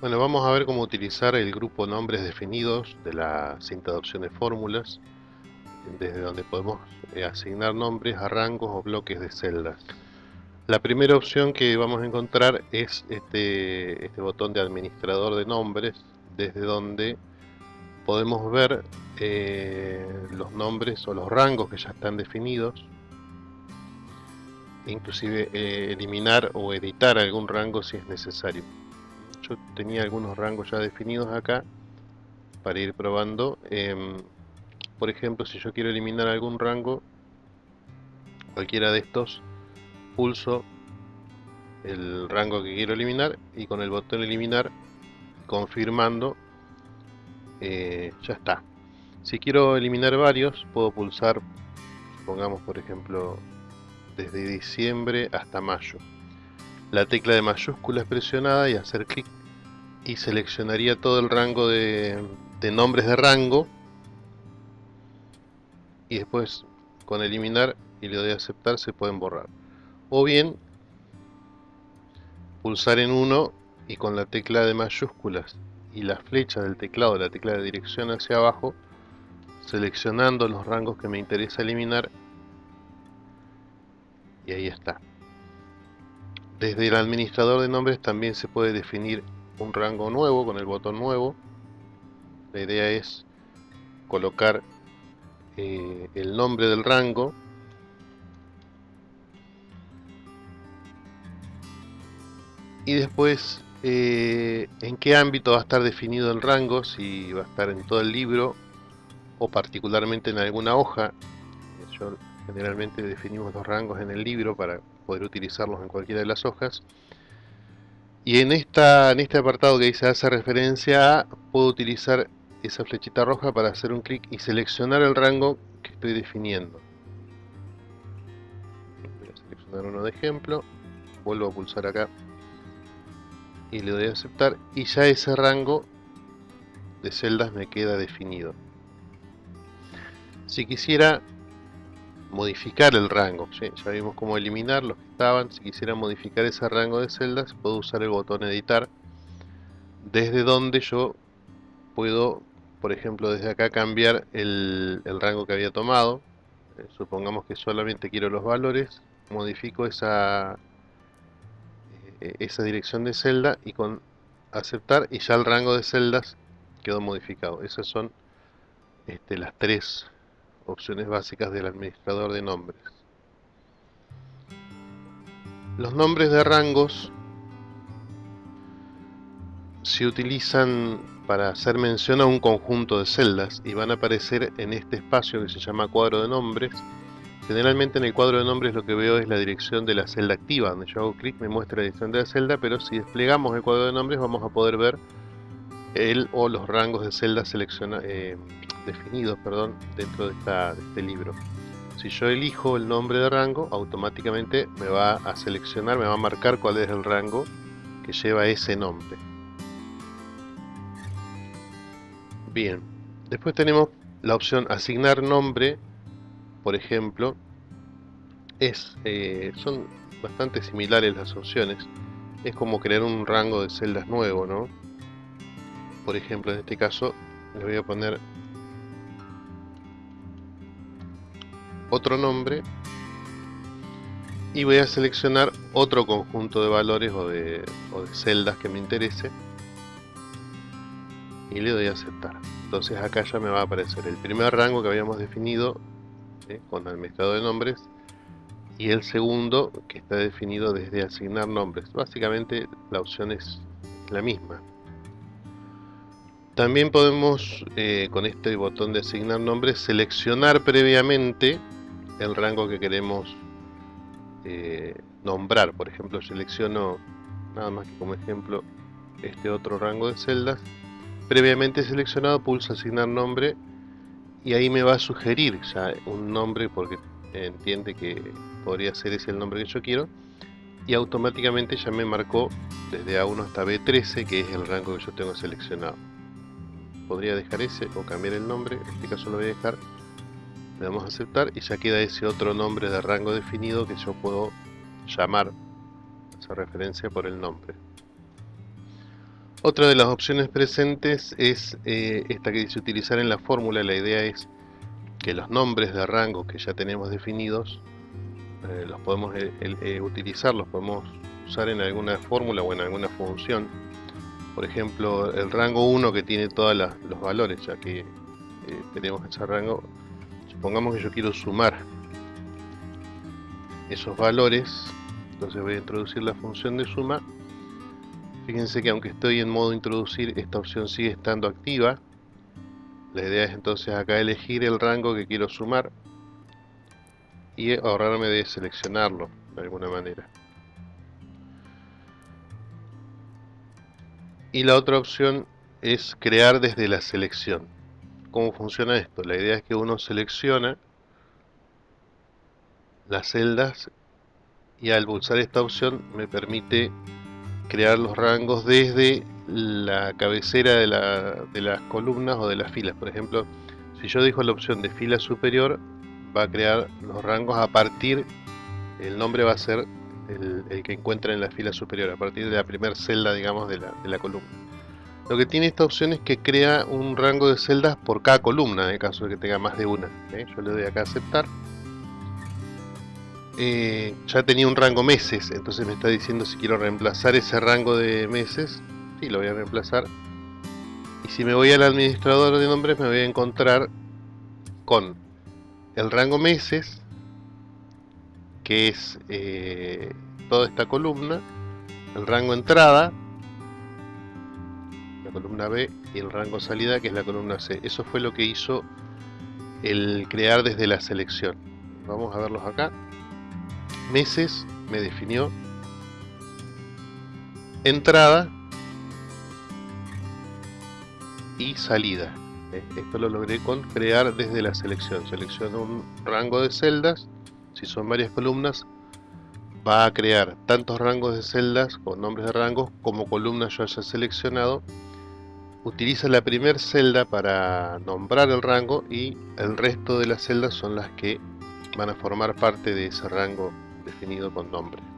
Bueno, vamos a ver cómo utilizar el grupo nombres definidos de la cinta de opciones fórmulas, desde donde podemos eh, asignar nombres a rangos o bloques de celdas. La primera opción que vamos a encontrar es este, este botón de administrador de nombres, desde donde podemos ver eh, los nombres o los rangos que ya están definidos, inclusive eh, eliminar o editar algún rango si es necesario tenía algunos rangos ya definidos acá para ir probando. Em, por ejemplo, si yo quiero eliminar algún rango, cualquiera de estos, pulso el rango que quiero eliminar y con el botón eliminar, confirmando, eh, ya está. Si quiero eliminar varios, puedo pulsar, pongamos por ejemplo, desde diciembre hasta mayo. La tecla de mayúsculas presionada y hacer clic y seleccionaría todo el rango de, nombres de rango. Y después con eliminar y le doy a aceptar se pueden borrar. O bien pulsar en uno y con la tecla de mayúsculas y la flecha del teclado, la tecla de dirección hacia abajo seleccionando los rangos que me interesa eliminar. Y ahí está. Desde el administrador de nombres también se puede definir un rango nuevo con el botón nuevo. La idea es colocar eh, el nombre del rango y después eh, en qué ámbito va a estar definido el rango, si va a estar en todo el libro o particularmente en alguna hoja. Yo, generalmente definimos los rangos en el libro para poder utilizarlos en cualquiera de las hojas. Y en, esta, en este apartado que dice hace referencia a, puedo utilizar esa flechita roja para hacer un clic y seleccionar el rango que estoy definiendo. Voy a seleccionar uno de ejemplo, vuelvo a pulsar acá y le doy a aceptar y ya ese rango de celdas me queda definido. Si quisiera modificar el rango. Ya vimos cómo eliminar los que estaban. Si quisiera modificar ese rango de celdas, puedo usar el botón editar. Desde donde yo puedo, por ejemplo, desde acá cambiar el, rango que había tomado. Eh, supongamos que solamente quiero los valores. Modifico esa, eh, esa dirección de celda y con aceptar y ya el rango de celdas quedó modificado. Esas son este, las tres opciones básicas del administrador de nombres. Los nombres de rangos se utilizan para hacer mención a un conjunto de celdas y van a aparecer en este espacio que se llama cuadro de nombres. Generalmente en el cuadro de nombres lo que veo es la dirección de la celda activa, donde yo hago clic me muestra la dirección de la celda, pero si desplegamos el cuadro de nombres vamos a poder ver el o los rangos de celdas eh, definidos perdón, dentro de, este libro. Si yo elijo el nombre de rango, automáticamente me va a seleccionar, me va a marcar cuál es el rango que lleva ese nombre. Bien, después tenemos la opción asignar nombre, por ejemplo, es, eh, son bastante similares las opciones. Es como crear un rango de celdas nuevo, ¿no? Por ejemplo, en este caso, le voy a poner otro nombre y voy a seleccionar otro conjunto de valores o de, celdas que me interese y le doy a aceptar. Entonces acá ya me va a aparecer el primer rango que habíamos definido con administrador de nombres y el segundo que está definido desde asignar nombres. Básicamente la opción es la misma. También podemos eh, con este botón de asignar nombres seleccionar previamente el rango que queremos eh, nombrar. Por ejemplo, selecciono nada más que como ejemplo este otro rango de celdas. Previamente seleccionado, pulso asignar nombre y ahí me va a sugerir ya un nombre porque entiende que podría ser ese el nombre que yo quiero y automáticamente ya me marcó desde A1 hasta B13 que es el rango que yo tengo seleccionado podría dejar ese o cambiar el nombre en este caso lo voy a dejar le damos a aceptar y ya queda ese otro nombre de rango definido que yo puedo llamar esa referencia por el nombre Otra de las opciones presentes es eh, esta que dice utilizar en la fórmula. La idea es que los nombres de rango que ya tenemos definidos eh, los podemos eh, utilizar, los podemos usar en alguna fórmula o en alguna función. Por ejemplo, el rango 1 que tiene todos los valores, ya que tenemos ese rango. Supongamos que yo quiero sumar esos valores, entonces voy a introducir la función de suma Fíjense que aunque estoy en modo introducir, esta opción sigue estando activa. La idea es entonces acá elegir el rango que quiero sumar y ahorrarme de seleccionarlo de alguna manera. Y la otra opción es crear desde la selección. ¿Cómo funciona esto? La idea es que uno selecciona las celdas y al pulsar esta opción me permite crear los rangos desde la cabecera de, las columnas o de las filas. Por ejemplo, si yo dejo la opción de fila superior, va a crear los rangos a partir, el nombre va a ser el, que encuentra en la fila superior, a partir de la primera celda, digamos, de la, columna. Lo que tiene esta opción es que crea un rango de celdas por cada columna, en caso de que tenga más de una. ¿eh? Yo le doy acá a aceptar eh, ya tenía un rango meses, entonces me está diciendo si quiero reemplazar ese rango de meses. Sí, lo voy a reemplazar. Y si me voy al administrador de nombres me voy a encontrar con el rango meses, que es eh, toda esta columna, el rango entrada, columna B, y el rango salida, que es la columna C. Eso fue lo que hizo el crear desde la selección. Vamos a verlos acá meses me definió entrada y salida. Eh, esto lo logré con crear desde la selección. Selecciono un rango de celdas. Si son varias columnas, va a crear tantos rangos de celdas con nombres de rangos como columnas yo haya seleccionado. Utiliza la primera celda para nombrar el rango y el resto de las celdas son las que van a formar parte de ese rango definido con nombre.